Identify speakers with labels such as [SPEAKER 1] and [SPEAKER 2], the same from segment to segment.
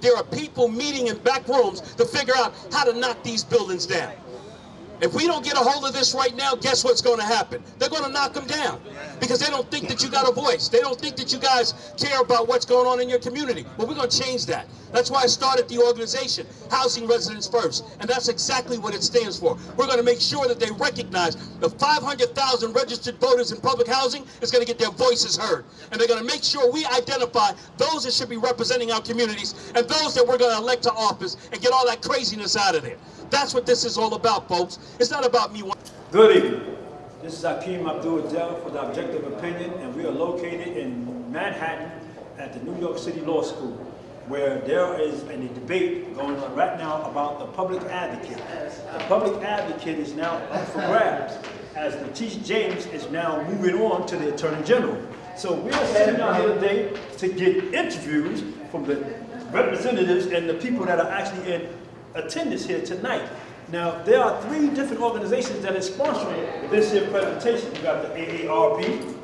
[SPEAKER 1] there are people meeting in back rooms to figure out how to knock these buildings down. If we don't get a hold of this right now, guess what's going to happen? They're going to knock them down because they don't think that you got a voice. They don't think that you guys care about what's going on in your community. Well, we're going to change that. That's why I started the organization, Housing Residents First, and that's exactly what it stands for. We're going to make sure that they recognize the 500,000 registered voters in public housing is going to get their voices heard, and they're going to make sure we identify those that should be representing our communities and those that we're going to elect to office and get all that craziness out of there. That's what this is all about, folks. It's not about me.
[SPEAKER 2] Good evening. This is Hakeem Abdul Adel for the Objective Opinion, and we are located in Manhattan at the New York City Law School, where there is a debate going on right now about the public advocate. The public advocate is now up for grabs, as Letitia James is now moving on to the Attorney General. So we are sitting out here today to get interviews from the representatives and the people that are actually in attendance here tonight. Now, there are three different organizations that are sponsoring this here presentation. You got the AARP,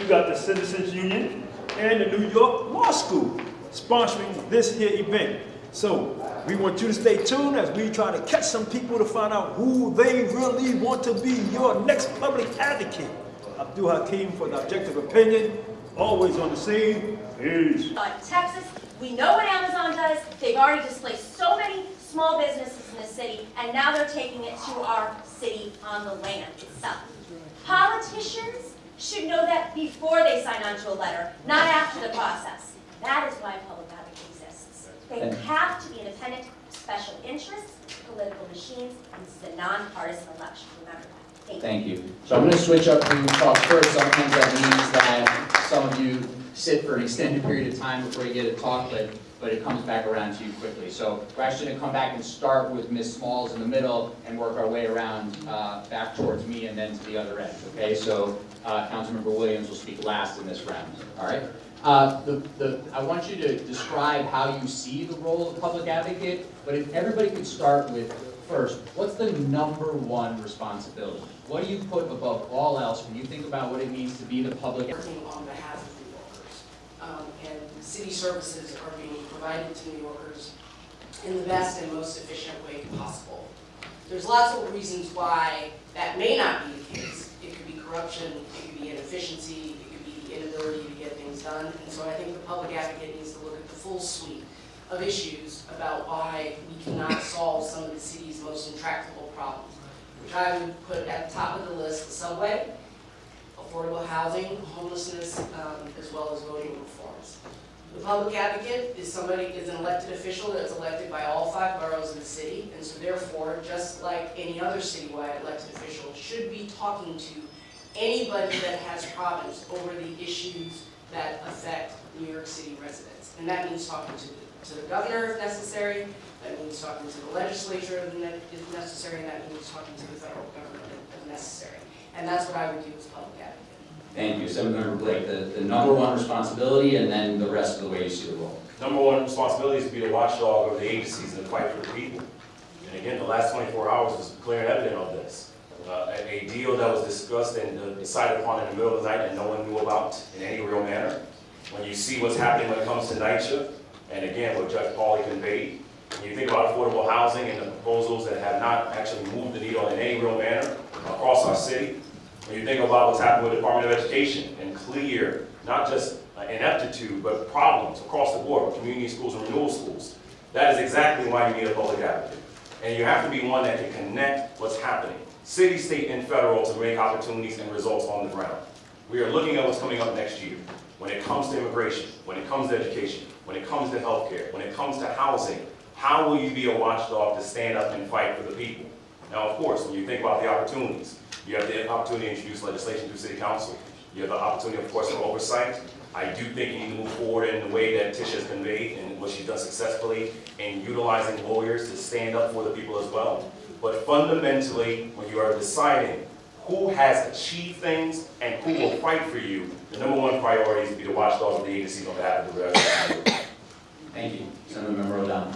[SPEAKER 2] you got the Citizens Union, and the New York Law School sponsoring this here event. So, we want you to stay tuned as we try to catch some people to find out who they really want to be your next public advocate. Abdul Hakim for the Objective Opinion, always on the scene. Peace.
[SPEAKER 3] Uh, Texas, we know what Amazon does. They've already displaced so many small businesses in the city, and now they're taking it to our city on the land itself. Politicians should know that before they sign on to a letter, not after the process. That is why public advocacy exists. They have to be independent, special interests, political machines, and this is a nonpartisan election. Remember that. Thank you.
[SPEAKER 4] Thank you. So I'm going to switch up who talks first. Sometimes that means that some of you sit for an extended period of time before you get a talk, but, but it comes back around to you quickly. So we're actually going to come back and start with Ms. Smalls in the middle and work our way around uh, back towards me and then to the other end, okay? So uh, Councilmember Williams will speak last in this round, all right? Uh, the, the, I want you to describe how you see the role of public advocate, but if everybody could start with, first, what's the number one responsibility? What do you put above all else when you think about what it means to be the public?
[SPEAKER 5] working on behalf. Um, and city services are being provided to New Yorkers in the best and most efficient way possible. There's lots of reasons why that may not be the case. It could be corruption, it could be inefficiency, it could be the inability to get things done. And so I think the public advocate needs to look at the full suite of issues about why we cannot solve some of the city's most intractable problems, which I would put at the top of the list, the subway, affordable housing, homelessness, um, as well as voting reforms. The public advocate is somebody, is an elected official that's elected by all five boroughs of the city, and so therefore, just like any other citywide elected official, should be talking to anybody that has problems over the issues that affect New York City residents. And that means talking to, the- to the governor if necessary, that means talking to the legislature if necessary, and that means talking to the federal government if necessary. And that's what I would do as public advocate.
[SPEAKER 4] Thank you. Senator Blake, the, the number one responsibility and then the rest of the way you see the role.
[SPEAKER 6] Number one responsibility is to be the watchdog of the agencies and fight for the people. And again, the last 24 hours is clear and evident of this. Uh, a, a deal that was discussed and uh, decided upon in the middle of the night and no one knew about in any real manner. When you see what's happening when it comes to NYCHA, and again, what Judge Pauley conveyed, when you think about affordable housing and the proposals that have not actually moved the needle in any real manner across our city, when you think about what's happened with the Department of Education and clear, not just uh, ineptitude, but problems across the board with community schools and renewal schools, that is exactly why you need a public advocate. And you have to be one that can connect what's happening, city, state, and federal, to make opportunities and results on the ground. We are looking at what's coming up next year. When it comes to immigration, when it comes to education, when it comes to healthcare, when it comes to housing, how will you be a watchdog to stand up and fight for the people? Now, of course, when you think about the opportunities, you have the opportunity to introduce legislation through city council. You have the opportunity, of course, for oversight. I do think you need to move forward in the way that Tisha has conveyed and what she's done successfully in utilizing lawyers to stand up for the people as well. But fundamentally, when you are deciding who has achieved things and who will fight for you, the number one priority is to be the watchdog of the agencies on behalf of the residents.
[SPEAKER 4] Thank you. Senator Member O'Donnell.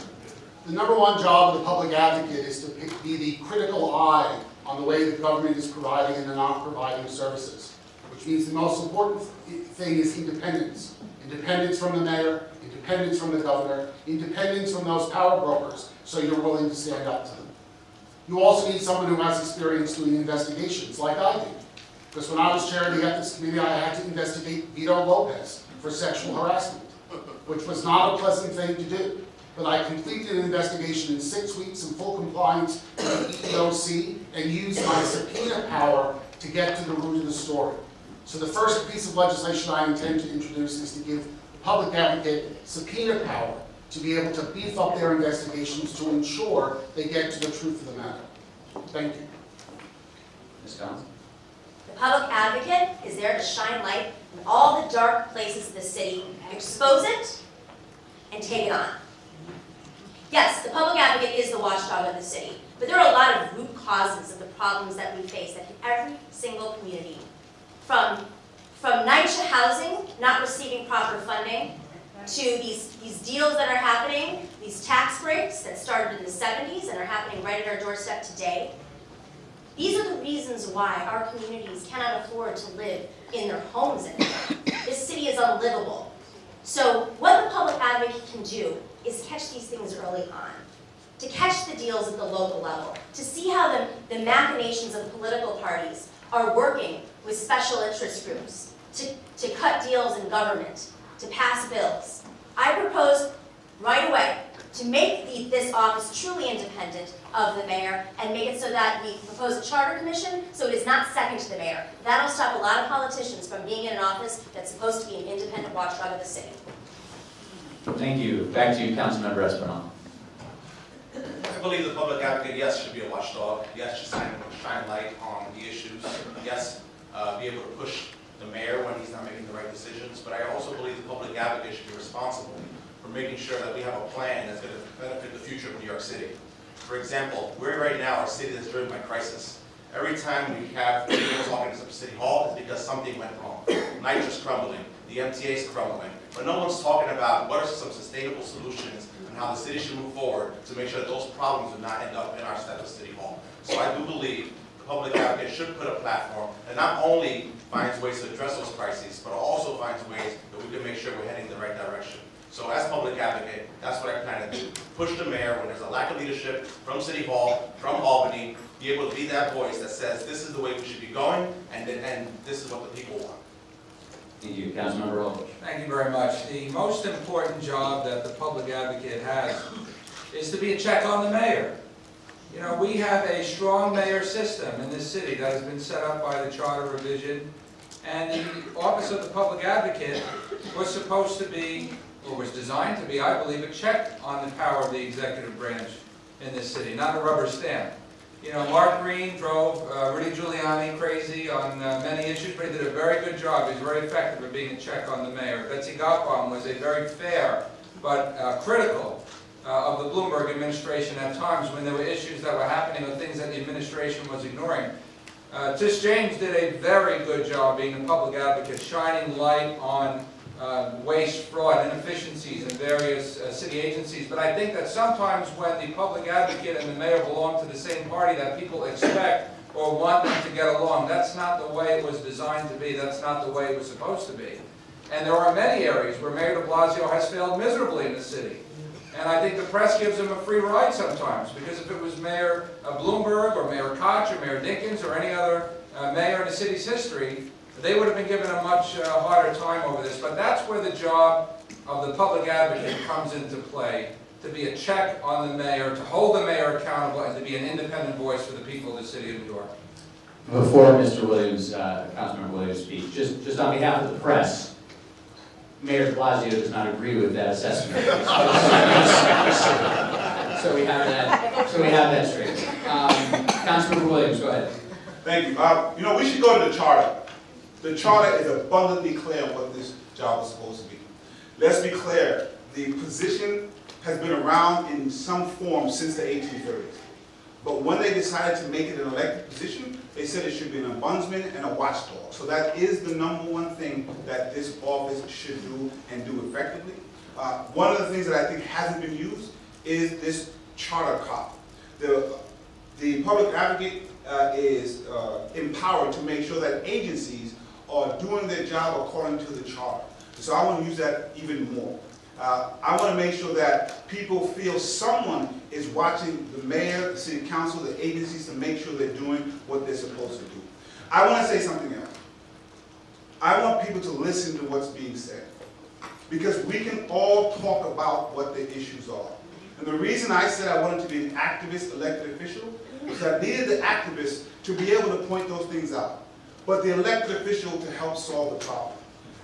[SPEAKER 7] The number one job of the public advocate is to be the critical eye on the way the government is providing and not providing services, which means the most important thing is independence. Independence from the mayor, independence from the governor, independence from those power brokers, so you're willing to stand up to them. You also need someone who has experience doing investigations, like I do. Because when I was chair of the ethics committee, I had to investigate Vito Lopez for sexual harassment, which was not a pleasant thing to do. But I completed an investigation in six weeks in full compliance with the EEOC and used my subpoena power to get to the root of the story. So the first piece of legislation I intend to introduce is to give the public advocate subpoena power to be able to beef up their investigations to ensure they get to the truth of the matter. Thank you.
[SPEAKER 4] Ms. Collins?
[SPEAKER 3] The public advocate is there to shine light in all the dark places of the city, expose it, and take it on. Yes, the public advocate is the watchdog of the city, but there are a lot of root causes of the problems that we face hit every single community. From, from NYCHA housing not receiving proper funding, to these, these deals that are happening, these tax breaks that started in the seventies and are happening right at our doorstep today. These are the reasons why our communities cannot afford to live in their homes anymore. This city is unlivable. So what the public advocate can do is catch these things early on, to catch the deals at the local level, to see how the, the machinations of political parties are working with special interest groups, to, to cut deals in government, to pass bills. I propose right away to make the, this office truly independent of the mayor and make it so that we propose a charter commission so it is not second to the mayor. That'll stop a lot of politicians from being in an office that's supposed to be an independent watchdog of the city.
[SPEAKER 4] Thank you. Back to you, Councilmember Espinal.
[SPEAKER 8] I believe the public advocate, yes, should be a watchdog. Yes, should shine, shine light on the issues. Yes, uh, be able to push the mayor when he's not making the right decisions. But I also believe the public advocate should be responsible for making sure that we have a plan that's going to benefit the future of New York City. For example, we're right now a city that's driven by crisis. Every time we have people talking to City Hall, it's because something went wrong. NYCHA's crumbling, the MTA's crumbling, but no one's talking about what are some sustainable solutions and how the city should move forward to make sure that those problems do not end up in our steps of City Hall. So I do believe the public advocate should put a platform that not only finds ways to address those crises, but also finds ways that we can make sure we're heading in the right direction. So as public advocate, that's what I plan to do. Push the mayor when there's a lack of leadership from City Hall, from Albany, be able to be that voice that says, this is the way we should be going, and, and this is what the people want.
[SPEAKER 4] Thank you, Councilmember Rowland.
[SPEAKER 9] Thank you very much. The most important job that the public advocate has is to be a check on the mayor. You know, we have a strong mayor system in this city that has been set up by the charter revision. And the office of the public advocate was supposed to be, or was designed to be, I believe, a check on the power of the executive branch in this city, not a rubber stamp. You know, Mark Green drove uh, Rudy Giuliani crazy on uh, many issues, but he did a very good job. He was very effective at being a check on the mayor. Betsy Gotbaum was a very fair but uh, critical uh, of the Bloomberg administration at times when there were issues that were happening or things that the administration was ignoring. Uh, Tish James did a very good job being a public advocate, shining light on uh, waste, fraud, inefficiencies in various uh, city agencies. But I think that sometimes when the public advocate and the mayor belong to the same party, that people expect or want them to get along. That's not the way it was designed to be. That's not the way it was supposed to be. And there are many areas where Mayor de Blasio has failed miserably in the city. And I think the press gives him a free ride sometimes, because if it was Mayor Bloomberg, or Mayor Koch, or Mayor Dinkins, or any other uh, mayor in the city's history, they would have been given a much uh, harder time over this. But that's where the job of the public advocate comes into play, to be a check on the mayor, to hold the mayor accountable, and to be an independent voice for the people of the city of New York.
[SPEAKER 4] Before Mr. Williams, uh, Councilmember Williams speaks, just, just on behalf of the press, Mayor de Blasio does not agree with that assessment. So we have that, so we have that straight. Um, Councilmember Williams, go ahead.
[SPEAKER 10] Thank you. Uh, you know, we should go to the charter. The charter is abundantly clear on what this job is supposed to be. Let's be clear, the position has been around in some form since the 1830s. But when they decided to make it an elected position, they said it should be an ombudsman and a watchdog. So that is the number one thing that this office should do and do effectively. Uh, one of the things that I think hasn't been used is this charter cop. The, the public advocate uh, is uh, empowered to make sure that agencies are doing their job according to the charter. So I want to use that even more. Uh, I want to make sure that people feel someone is watching the mayor, the city council, the agencies to make sure they're doing what they're supposed to do. I want to say something else. I want people to listen to what's being said. Because we can all talk about what the issues are. And the reason I said I wanted to be an activist elected official is I needed the activists to be able to point those things out, but the elected official to help solve the problem.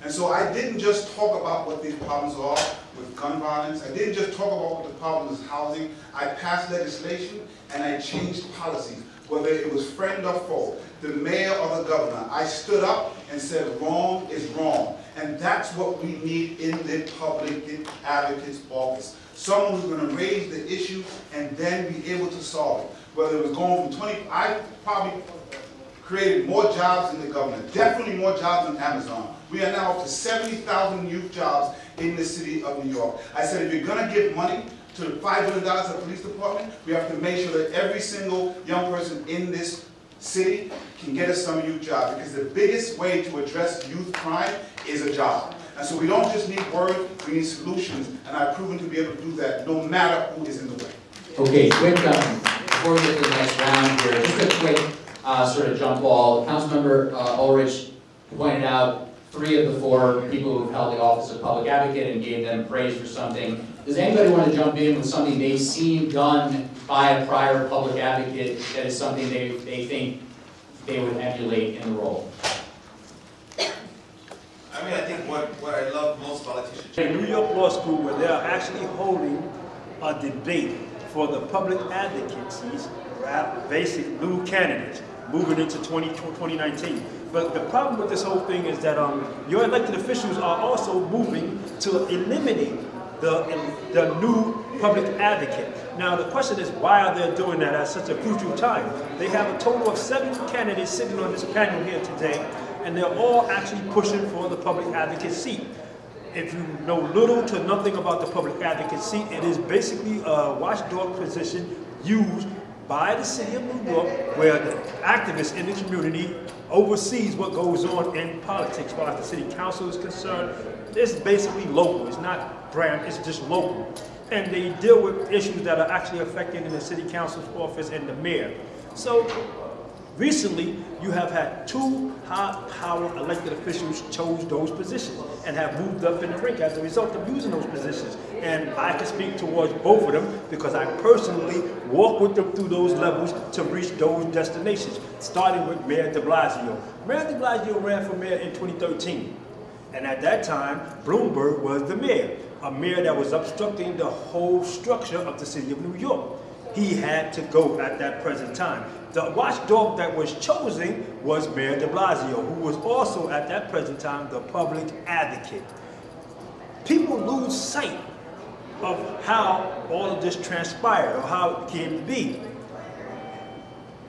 [SPEAKER 10] And so I didn't just talk about what these problems are with gun violence. I didn't just talk about what the problem is housing. I passed legislation and I changed policies, whether it was friend or foe, the mayor or the governor. I stood up and said wrong is wrong. And that's what we need in the public advocate's office. Someone who's going to raise the issue and then be able to solve it. Whether it was going from 20, I probably created more jobs in the government, definitely more jobs than Amazon. We are now up to 70,000 youth jobs in the city of New York. I said if you're going to give money to the $5 billion of the police department, we have to make sure that every single young person in this city can get a summer youth job because the biggest way to address youth crime is a job. And so we don't just need words, we need solutions, and I've proven to be able to do that no matter who is in the way.
[SPEAKER 4] Okay, quick, um, before we get to the next round here, just a quick, uh, sort of jump ball. Councilmember, uh, Ulrich pointed out three of the four people who've held the office of public advocate and gave them praise for something. Does anybody want to jump in with something they've seen done by a prior public advocate that is something they, they think they would emulate in the role?
[SPEAKER 8] I mean, I think what, what I love most about Letitia
[SPEAKER 2] In New York Law School, where they're actually holding a debate for the public advocacies, rap- basic new candidates, moving into 20 2019. But the problem with this whole thing is that um, your elected officials are also moving to eliminate the, the new public advocate. Now, the question is, why are they doing that at such a crucial time? They have a total of seven candidates sitting on this panel here today, and they're all actually pushing for the public advocate seat. If you know little to nothing about the public advocate seat, it is basically a watchdog position used by the city of New York where the activists in the community oversees what goes on in politics. As far as the city council is concerned, it's basically local. It's not grand, it's just local. And they deal with issues that are actually affecting the city council's office and the mayor. So Recently, you have had two high-power elected officials chose those positions and have moved up in the rank as a result of using those positions. And I can speak towards both of them because I personally walk with them through those levels to reach those destinations, starting with Mayor de Blasio. Mayor de Blasio ran for mayor in 2013. And at that time, Bloomberg was the mayor, a mayor that was obstructing the whole structure of the city of New York he had to go at that present time. The watchdog that was chosen was Mayor de Blasio, who was also at that present time the public advocate. People lose sight of how all of this transpired or how it came to be.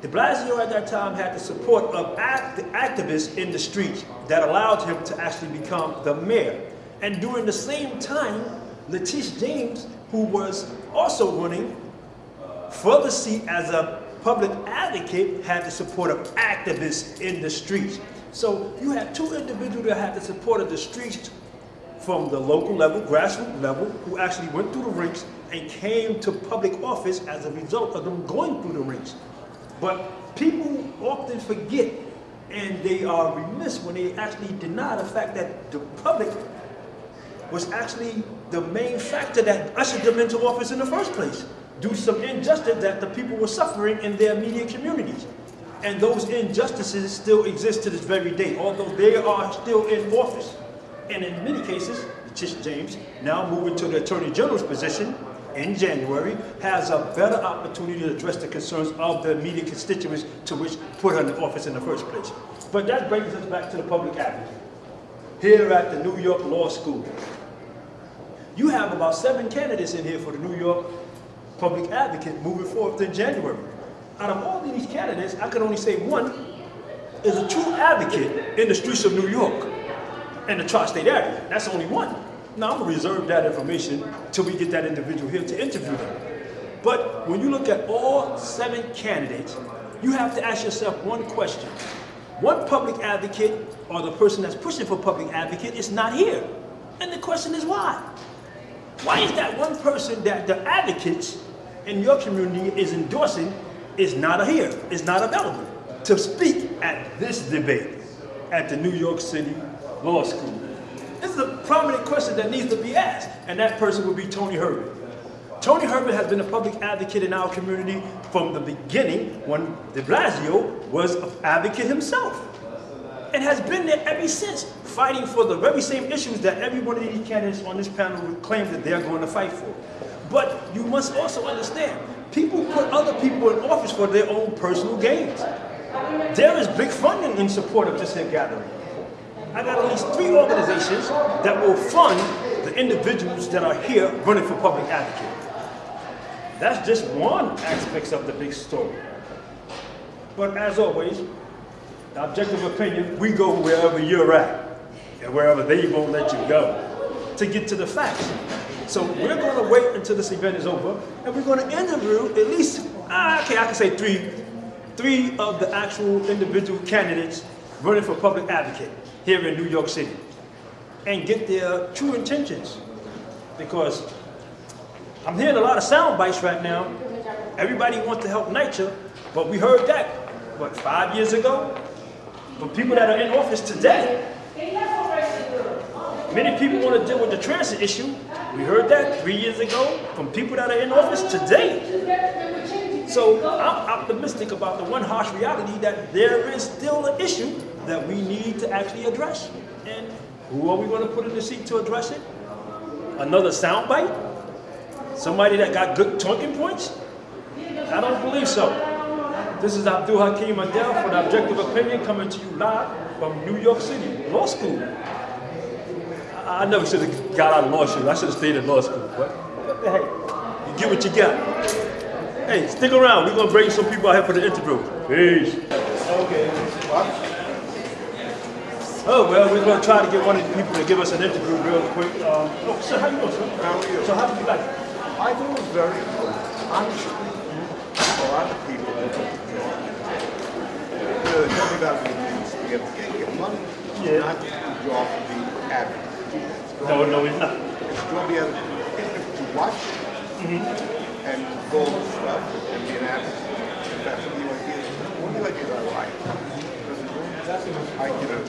[SPEAKER 2] De Blasio at that time had the support of act activists in the streets that allowed him to actually become the mayor. And during the same time, Letitia James, who was also running for the seat as a public advocate had the support of activists in the streets. So you have two individuals that had the support of the streets from the local level, grassroots level, who actually went through the ranks and came to public office as a result of them going through the ranks. But people often forget and they are remiss when they actually deny the fact that the public was actually the main factor that ushered them into office in the first place to some injustice that the people were suffering in their immediate communities. And those injustices still exist to this very day, although they are still in office. And in many cases, Tish James, now moving to the Attorney General's position in January, has a better opportunity to address the concerns of the immediate constituents to which put her in office in the first place. But that brings us back to the public advocate. Here at the New York Law School, you have about seven candidates in here for the New York public advocate moving forward in January. Out of all of these candidates, I can only say one is a true advocate in the streets of New York and the tri-state area. That's only one. Now, I'm gonna reserve that information till we get that individual here to interview them. But when you look at all seven candidates, you have to ask yourself one question. one public advocate or the person that's pushing for public advocate is not here. And the question is why? Why is that one person that the advocates in your community is endorsing is not here, is not available to speak at this debate at the New York City Law School? This is a prominent question that needs to be asked, and that person would be Tony Herbert. Tony Herbert has been a public advocate in our community from the beginning when de Blasio was an advocate himself and has been there ever since, fighting for the very same issues that every one of these candidates on this panel would claim that they're going to fight for. But you must also understand, people put other people in office for their own personal gains. There is big funding in support of this here gathering. I got at least three organizations that will fund the individuals that are here running for public advocate. That's just one aspect of the big story. But as always, the objective opinion, we go wherever you're at and wherever they won't let you go to get to the facts. So we're going to wait until this event is over and we're going to interview at least, ah, okay, I can say three, three of the actual individual candidates running for public advocate here in New York City and get their true intentions. Because I'm hearing a lot of sound bites right now. Everybody wants to help NYCHA, but we heard that, what, five years ago? But people that are in office today, many people want to deal with the transit issue. We heard that three years ago from people that are in office today. So I'm optimistic about the one harsh reality that there is still an issue that we need to actually address. And who are we going to put in the seat to address it? Another soundbite? Somebody that got good talking points? I don't believe so. This is Abdul Hakim Adel for the Objective Opinion coming to you live from New York City Law School. I, never should have got out of law school. I should have stayed in law school. But hey, you get what you got. Hey, stick around. We're gonna bring some people out here for the interview. Peace. Okay. Oh well, we're gonna try to get one of the people to give us an interview real quick. Um, oh, sir, how you doing, sir?
[SPEAKER 11] How are you?
[SPEAKER 2] So how did you like it?
[SPEAKER 11] I thought it was very good. Honestly, a lot of people, they tell me about the to get, get money,
[SPEAKER 2] Yeah.
[SPEAKER 11] not just a job to be average.
[SPEAKER 2] No, no, it's not.
[SPEAKER 11] It's going to be able to watch mm-hmm. and go over stuff and be an. If that's what you like to do, what do you do? I like. I, you know,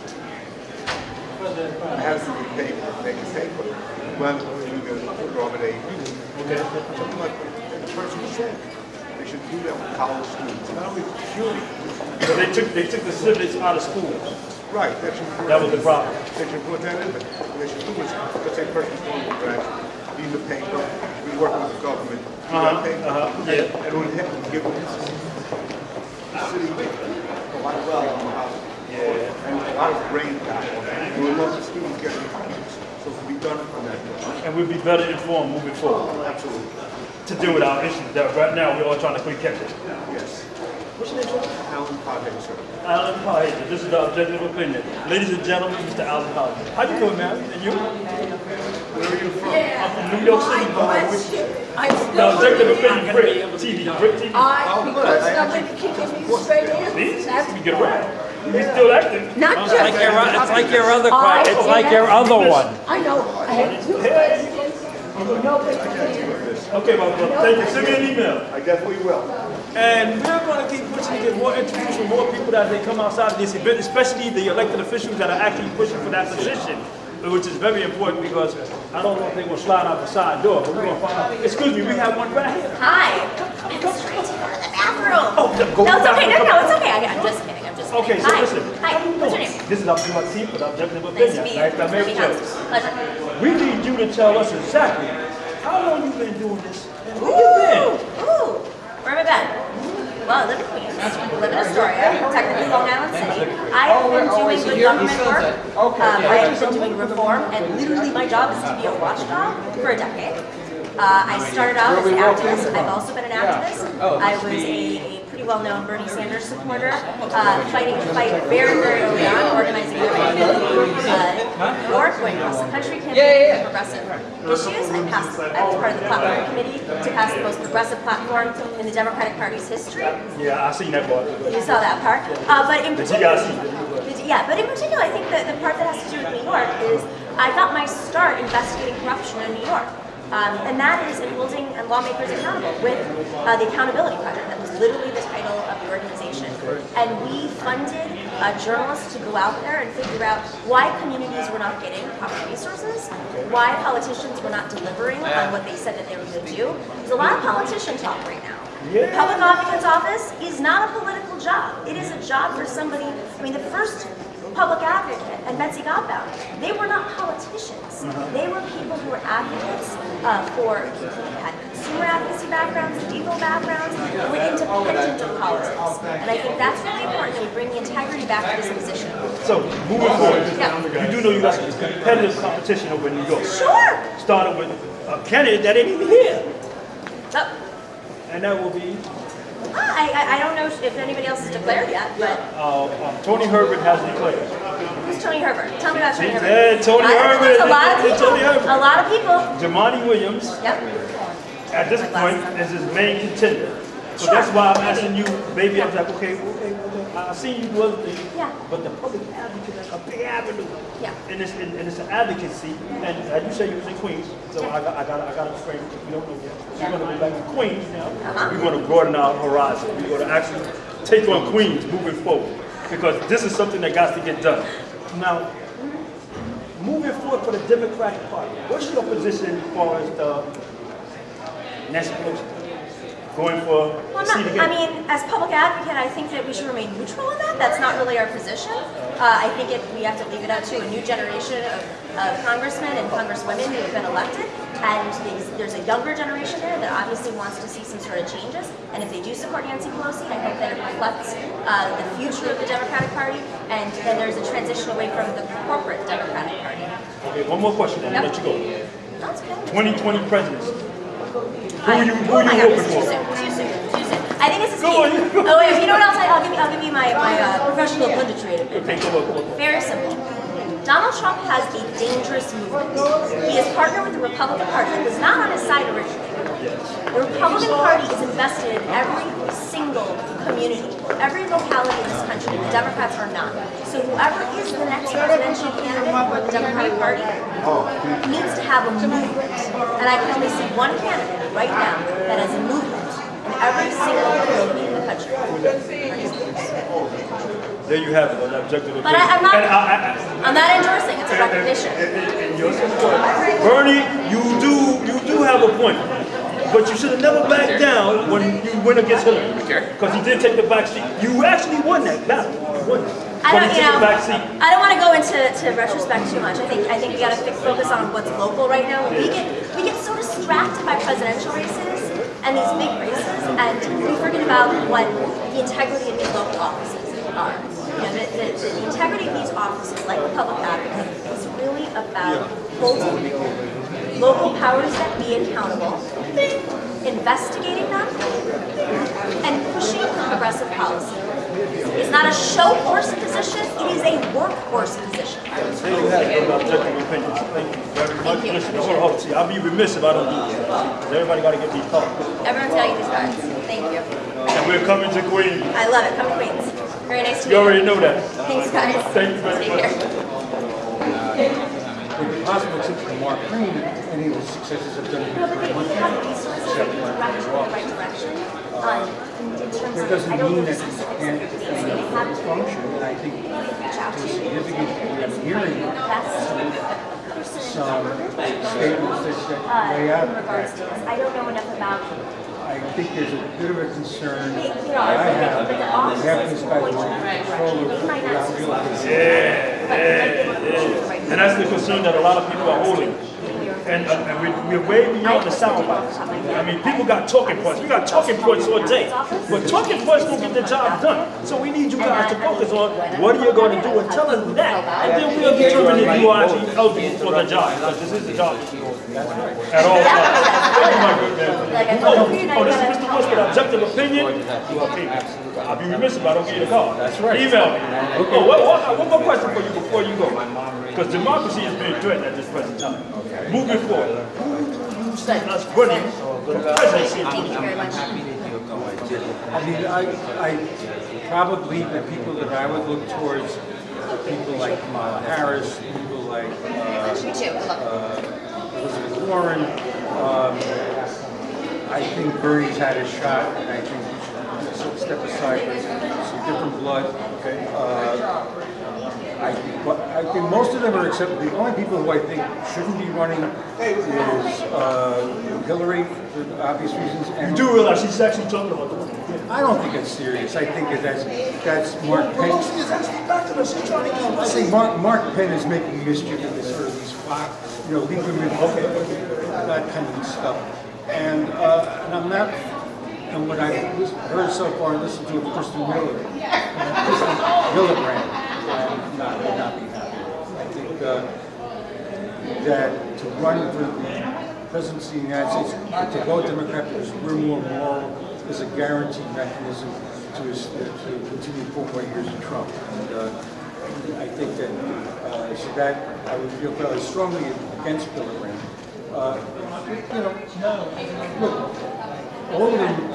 [SPEAKER 11] I have to be paid for make a statement. Well, you go to Robert A.
[SPEAKER 2] Okay.
[SPEAKER 11] Something like the person said. They should do that with college students, not only.
[SPEAKER 2] So they took they took the civics out of school.
[SPEAKER 11] Right, that
[SPEAKER 2] was the problem.
[SPEAKER 11] They should put that in there. What they should do is, let's say person's going to grad, need the paper, we work with the government,
[SPEAKER 2] Uh-huh, uh-huh, yeah.
[SPEAKER 11] And we have to give them the city, a lot of well on the house. And a lot of brain power. We would love the students getting computers, so it can be done on that.
[SPEAKER 2] And we'll be better informed moving forward
[SPEAKER 11] Absolutely,
[SPEAKER 2] to deal with our issues that right now we're all trying to quick catch it.
[SPEAKER 11] yes.
[SPEAKER 2] What's your name, sir?
[SPEAKER 11] Alan Pothead, sir.
[SPEAKER 2] Alan Pahaja. This is the objective opinion. Ladies and gentlemen, Mr. Alan Pahaja. How you doing, man? And you?
[SPEAKER 11] Where are you from?
[SPEAKER 2] I'm from New York City.
[SPEAKER 12] I
[SPEAKER 2] The
[SPEAKER 12] still
[SPEAKER 2] objective
[SPEAKER 12] believe,
[SPEAKER 2] opinion, BRIC TV, BRIC TV.
[SPEAKER 12] I, oh, because nobody can give me straight answers.
[SPEAKER 2] See,
[SPEAKER 12] That's
[SPEAKER 2] we get around. We still active.
[SPEAKER 12] not
[SPEAKER 13] It's
[SPEAKER 12] just.
[SPEAKER 13] like your, it's like your other,
[SPEAKER 12] I-
[SPEAKER 13] it's like your other one.
[SPEAKER 12] I know, I have two questions, and nobody can answer.
[SPEAKER 2] Okay, my brother. Thank you. Send me an email.
[SPEAKER 11] I definitely will.
[SPEAKER 2] And we're going to keep pushing to get more interviews from more people as they come outside of this event, especially the elected officials that are actually pushing for that position, which is very important because I don't know if they're going to slide out the side door, but we're going to find out. Excuse me, we have one right here.
[SPEAKER 3] Hi. I'm just trying to go to the bathroom.
[SPEAKER 2] Oh, go
[SPEAKER 3] no, it's okay. No, no, it's okay. I'm just kidding. I'm just kidding.
[SPEAKER 2] Okay, so
[SPEAKER 3] Hi.
[SPEAKER 2] listen.
[SPEAKER 3] Hi. What's your name?
[SPEAKER 2] This is Abdul Latif with Objective
[SPEAKER 3] Nice to
[SPEAKER 2] Opinion.
[SPEAKER 3] meet you.
[SPEAKER 2] Nice to meet
[SPEAKER 3] me
[SPEAKER 2] you. We need you to tell us exactly how long you've been doing this and where you
[SPEAKER 3] Ooh,
[SPEAKER 2] been.
[SPEAKER 3] ooh. Where have I been? Well, I live in Queens. I live in Astoria, technically Long Island City. I have been doing good government work. Um, I have been doing reform, and literally my job is to be a watchdog for a decade. Uh, I started out as an activist. I've also been an activist. I was a, a pretty well-known Bernie Sanders supporter, uh, fighting the fight very, very early on, organizing the uh, New York, going across the country, campaigning for progressive issues. I passed. I was part of the platform committee to pass the most progressive platform in the Democratic Party's history.
[SPEAKER 2] Yeah, I seen that part.
[SPEAKER 3] You saw that part. Uh, but in
[SPEAKER 2] Did you guys see
[SPEAKER 3] particular. Yeah, but in particular, I think that the part that has to do with New York is I got my start investigating corruption in New York. Um, and that is in holding lawmakers accountable with uh, the Accountability Project. That was literally the title of the organization. And we funded uh, journalists to go out there and figure out why communities were not getting proper resources, why politicians were not delivering on what they said that they were going to do. There's a lot of politician talk right now. The public advocate's office is not a political job. It is a job for somebody, I mean, the first public advocate and Betsy Gotbaum, they were not politicians. They were people who were advocates uh, for people who had consumer advocacy backgrounds, legal backgrounds, and were independent of politics. And I think that's really important that we bring the integrity back to this position.
[SPEAKER 2] So, moving forward,
[SPEAKER 3] Yeah.
[SPEAKER 2] you do know you got some competitive competition over in New York.
[SPEAKER 3] Sure.
[SPEAKER 2] Starting with a candidate that ain't even here,
[SPEAKER 3] So,
[SPEAKER 2] and that will be,
[SPEAKER 3] I, I, I don't know if anybody else has declared yet, but
[SPEAKER 2] uh, uh, Tony Herbert has declared.
[SPEAKER 3] who's Tony Herbert? Tell me about Tony Herbert.
[SPEAKER 2] Yeah, Tony Herbert.
[SPEAKER 3] A lot of people.
[SPEAKER 2] Tony Herbert.
[SPEAKER 3] A lot of people.
[SPEAKER 2] Jumaane Williams,
[SPEAKER 3] Yep.
[SPEAKER 2] at this point, is his main contender. So
[SPEAKER 3] Sure.
[SPEAKER 2] that's why I'm asking you, maybe I was like, okay, okay, okay, I see you do other things,
[SPEAKER 3] Yeah.
[SPEAKER 2] but the public advocate is a big avenue.
[SPEAKER 3] Yeah.
[SPEAKER 2] And it's, and it's an advocacy, and as you say, you was in Queens, so I got, I got, I got to frame it, we don't know yet. We're gonna go back to Queens now,
[SPEAKER 3] Uh-huh.
[SPEAKER 2] we're gonna broaden our horizon, we're gonna actually take on Queens moving forward, because this is something that got to get done. Now, moving forward for the Democratic Party, what's your position as far as the next Pelosi going for
[SPEAKER 3] Well, not. I mean, as public advocate, I think that we should remain neutral in that. That's not really our position. Uh, I think it, we have to leave it up to a new generation of, of congressmen and congresswomen who have been elected. And these, there's a younger generation there that obviously wants to see some sort of changes. And if they do support Nancy Pelosi, I hope that it reflects uh, the future of the Democratic Party. And then there's a transition away from the corporate Democratic Party.
[SPEAKER 2] Okay, one more question, and I'll let you go.
[SPEAKER 3] That's okay.
[SPEAKER 2] 2020 presidency. Who
[SPEAKER 3] I-
[SPEAKER 2] you, who
[SPEAKER 3] oh my
[SPEAKER 2] you
[SPEAKER 3] God,
[SPEAKER 2] hoping for?
[SPEAKER 3] too soon, too soon. I think it's a
[SPEAKER 2] Go on,
[SPEAKER 3] Steve.
[SPEAKER 2] go.
[SPEAKER 3] Oh wait, if you know what else? I'll give you, I'll give you my, my uh, professional punditry.
[SPEAKER 2] Okay, go on, go on.
[SPEAKER 3] Very simple. Donald Trump has a dangerous movement. He has partnered with the Republican Party that was not on his side originally. The Republican Party is invested in every single community, every locality in this country. The Democrats are not. So whoever is the next presidential candidate for the Democratic Party needs to have a movement. And I can only see one candidate right now that has a movement in every single community in the country.
[SPEAKER 2] There you have it, an objective opinion.
[SPEAKER 3] But I- I'm not-
[SPEAKER 2] I-
[SPEAKER 3] I'm not endorsing, it's a recognition.
[SPEAKER 2] And- and- and your support. Bernie, you do, you do have a point, but you should have never backed down when you went against Hillary. Because he did take the back seat. You actually won that battle. You won it.
[SPEAKER 3] I
[SPEAKER 2] But
[SPEAKER 3] don't,
[SPEAKER 2] he
[SPEAKER 3] you
[SPEAKER 2] took the
[SPEAKER 3] know,
[SPEAKER 2] back seat.
[SPEAKER 3] I don't want to go into to retrospect too much. I think I think we got to focus on what's local right now. We get we get so distracted by presidential races and these big races, and we forget about what the integrity of these local offices are. You know, the, the, the integrity of these offices, like the public advocate, is really about holding local powers that be accountable, investigating them, and pushing progressive policy. It's not a show horse position, it is a workhorse position.
[SPEAKER 2] There you have it, an objective opinion. Thank you very much.
[SPEAKER 3] you.
[SPEAKER 2] Listen, hold on, hold on. I'll be remiss if I don't do this. 'Cause Everybody got to get these thoughts.
[SPEAKER 3] Everyone's got to get these cards. Thank you.
[SPEAKER 2] And we're coming to Queens.
[SPEAKER 3] I love it. Come to Queens. Very nice to meet
[SPEAKER 2] You
[SPEAKER 3] you.
[SPEAKER 2] already know that.
[SPEAKER 3] Thanks, guys.
[SPEAKER 2] Thank you very
[SPEAKER 3] Take
[SPEAKER 2] much.
[SPEAKER 3] care.
[SPEAKER 14] Would be possible to for Mark Green, any of his successes have done
[SPEAKER 3] No, but they
[SPEAKER 14] it
[SPEAKER 3] have the resources that can direct you in the right direction. Um, in, in terms
[SPEAKER 14] That
[SPEAKER 3] of,
[SPEAKER 14] doesn't
[SPEAKER 3] I don't know
[SPEAKER 14] mean
[SPEAKER 3] the
[SPEAKER 14] that you can't
[SPEAKER 3] of the things they have to
[SPEAKER 14] function, and I think
[SPEAKER 3] reach out
[SPEAKER 14] to a significant degree, I'm hearing
[SPEAKER 3] Best person
[SPEAKER 14] some statements that, that
[SPEAKER 3] uh,
[SPEAKER 14] lay out
[SPEAKER 3] in regards to this. I don't know enough about
[SPEAKER 14] I think there's a bit of a concern that
[SPEAKER 3] you know,
[SPEAKER 14] I
[SPEAKER 3] I
[SPEAKER 14] have,
[SPEAKER 3] that the
[SPEAKER 14] that
[SPEAKER 3] office
[SPEAKER 14] half
[SPEAKER 3] is
[SPEAKER 14] these guys
[SPEAKER 3] pointing
[SPEAKER 14] want
[SPEAKER 3] in the right
[SPEAKER 14] control
[SPEAKER 3] direction.
[SPEAKER 14] of
[SPEAKER 3] He might not
[SPEAKER 14] without realizing.
[SPEAKER 2] Yeah,
[SPEAKER 3] But he might be able to push
[SPEAKER 2] yeah,
[SPEAKER 3] it in the right
[SPEAKER 2] yeah. And that's the concern that a lot of people are holding. And, uh, and we, we're way beyond the sound. I mean, people got talking points. We got talking points all day. But talking points don't get the job done. So we need you guys to focus on what are you going to do and tell us that. And then we'll determine if you are actually eligible for the job. Because this is the job. At all times. Thank you, my good man. Oh, oh, this is Mr. Bush with objective opinion. I'll be remiss if I don't give you the call. That's right. Email me. Oh, what, what, one more question for you before you go. Because democracy is being threatened at this present time. Moving forward, who do you see us running for the presidency?
[SPEAKER 3] Thank you very.
[SPEAKER 14] I mean, I, I, probably the people that I would look towards are people like Kamala Harris, people like uh,
[SPEAKER 3] You too,
[SPEAKER 14] uh, Elizabeth Warren. Um, I think Bernie's had his shot, and I think we should step aside for some different blood. Okay. Uh, I but I think most of them are accepted. The only people who I think shouldn't be running is uh, Hillary for obvious reasons. And
[SPEAKER 2] You do realize she's actually talking about the
[SPEAKER 14] I don't think it's serious. I think that that's that's Mark Penn. I think Mark, Mark Penn is making mischief with this of these flock, you know, Lieberman, okay, that kind of stuff. And, uh, and I'm not, and what I've heard so far, listened to of Kristen Miller, Kirsten Gillibrand, I'm not, not be happy. I think, uh, that to run for the presidency of the United States, to vote Democrat because we're more moral, is a guaranteed mechanism to, to continue four more years of Trump. And uh, I think that, uh, so that, I would feel fairly strongly against Gillibrand. Uh, You know, look, all of them,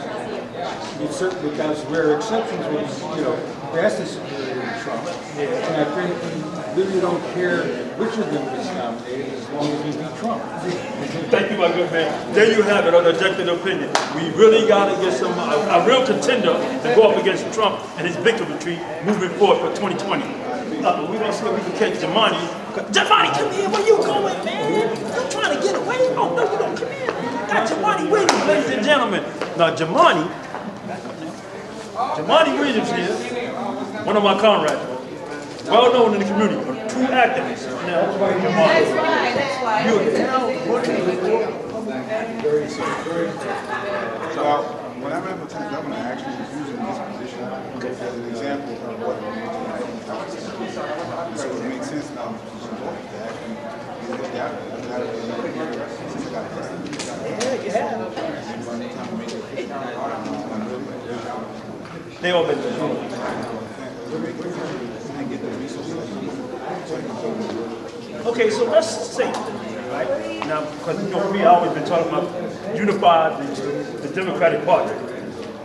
[SPEAKER 14] with certain, without rare exceptions, will, you know, vastly superior to Trump. And I think we really don't care which of them is nominated as long as we beat Trump.
[SPEAKER 2] Thank you, my good man. There you have it, on objective opinion. We really gotta get some, a, a real contender to go up against Trump and his victory moving forward for 2020. Uh, we gonna see if we can catch Jumaane. Jumaane, come here, where you going, man? You trying to get away? Oh, no, you don't, come here. Got Jumaane Williams, ladies and gentlemen. Now, Jamani, Jumaane Williams here, one of my comrades, well known in the community, a true activist. Now, Jumaane. You now, what is
[SPEAKER 10] Well, when I ran for lieutenant governor, I actually was using this position as an example of what it means to have a position. So it makes sense now to support it, to actually get it out. I've got it for another year since I got elected.
[SPEAKER 2] Yeah, you have.
[SPEAKER 10] And by the time I made it, I'm really-
[SPEAKER 2] They.
[SPEAKER 10] The resources.
[SPEAKER 2] Okay, so let's say, right, now, because you know, we always been talking about unify the, the Democratic Party.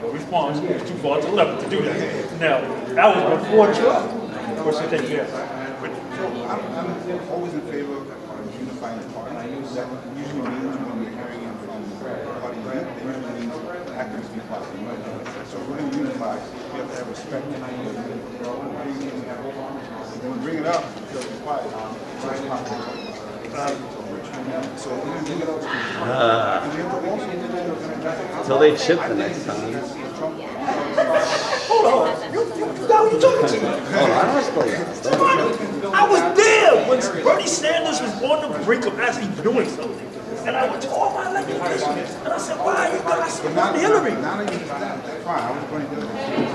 [SPEAKER 2] The response was too far to the left to do that. Now, that was before Trump. Of course, you take care.
[SPEAKER 10] I'm, I'm always in favor of unifying the party. That usually means when we're hearing it from party lead, that usually means activists be party. So if we're going to unify, we have to have respect. When we bring it up, it's quiet. Um, um, so we're going to bring it up. Ah. And we have to also-
[SPEAKER 15] Until they chip the next time.
[SPEAKER 2] Hold on, you, you, you got what you talking to?
[SPEAKER 15] Oh, I don't explain.
[SPEAKER 2] I was there when Bernie Sanders was on the brink of actually doing something. And I went to all my elected officials, and I said, why are you guys
[SPEAKER 10] But now,
[SPEAKER 2] support Hillary?
[SPEAKER 10] now that you, fine, I was going to do it.